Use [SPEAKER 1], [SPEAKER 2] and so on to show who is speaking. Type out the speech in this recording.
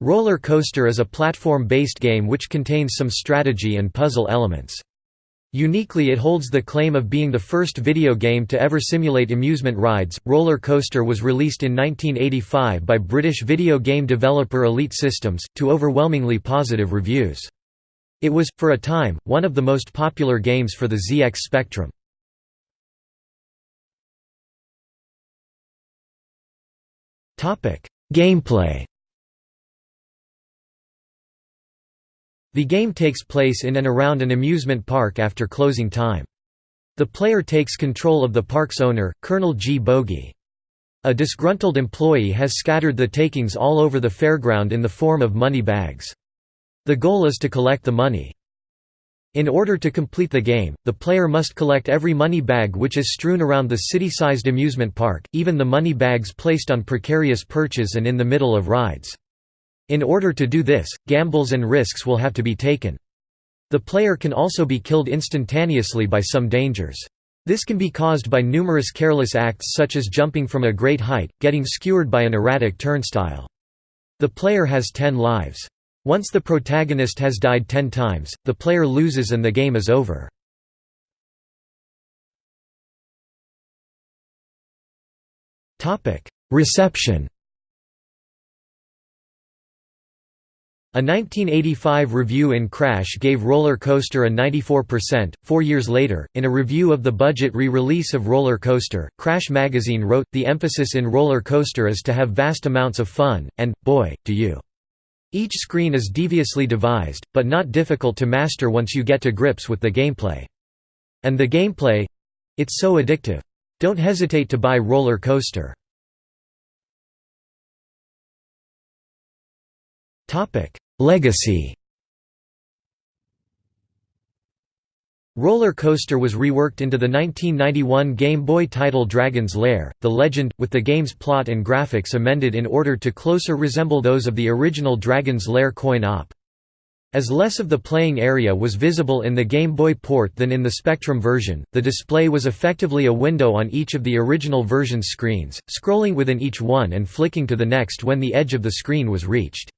[SPEAKER 1] Roller Coaster is a platform-based game which contains some strategy and puzzle elements. Uniquely it holds the claim of being the first video game to ever simulate amusement rides. Roller Coaster was released in 1985 by British video game developer Elite Systems, to overwhelmingly positive reviews. It was, for a time, one of the most popular games for the ZX Spectrum. Gameplay The game takes place in and around an amusement park after closing time. The player takes control of the park's owner, Colonel G. Bogey. A disgruntled employee has scattered the takings all over the fairground in the form of money bags. The goal is to collect the money. In order to complete the game, the player must collect every money bag which is strewn around the city-sized amusement park, even the money bags placed on precarious perches and in the middle of rides. In order to do this, gambles and risks will have to be taken. The player can also be killed instantaneously by some dangers. This can be caused by numerous careless acts such as jumping from a great height, getting skewered by an erratic turnstile. The player has 10 lives. Once the protagonist has died 10 times, the player loses and the game is over. Reception A 1985 review in Crash gave Roller Coaster a 94%. Four years later, in a review of the budget re release of Roller Coaster, Crash magazine wrote The emphasis in Roller Coaster is to have vast amounts of fun, and, boy, do you. Each screen is deviously devised, but not difficult to master once you get to grips with the gameplay. And the gameplay it's so addictive. Don't hesitate to buy Roller Coaster. Legacy Roller Coaster was reworked into the 1991 Game Boy title Dragon's Lair, The Legend, with the game's plot and graphics amended in order to closer resemble those of the original Dragon's Lair coin-op. As less of the playing area was visible in the Game Boy port than in the Spectrum version, the display was effectively a window on each of the original version's screens, scrolling within each one and flicking to the next when the edge of the screen was reached.